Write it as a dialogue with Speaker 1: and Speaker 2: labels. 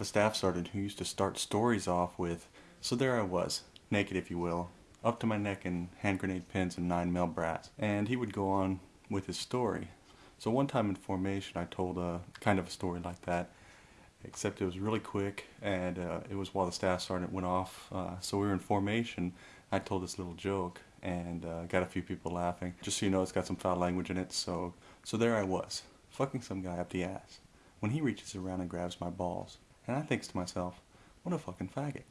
Speaker 1: have a staff sergeant who used to start stories off with, so there I was, naked if you will, up to my neck in hand grenade pins and 9 mil brass. And he would go on with his story. So one time in formation I told a kind of a story like that, except it was really quick and uh, it was while the staff sergeant went off. Uh, so we were in formation, I told this little joke and uh, got a few people laughing. Just so you know, it's got some foul language in it, so, so there I was, fucking some guy up the ass, when he reaches around and grabs my balls. And I thinks to myself, what a fucking faggot.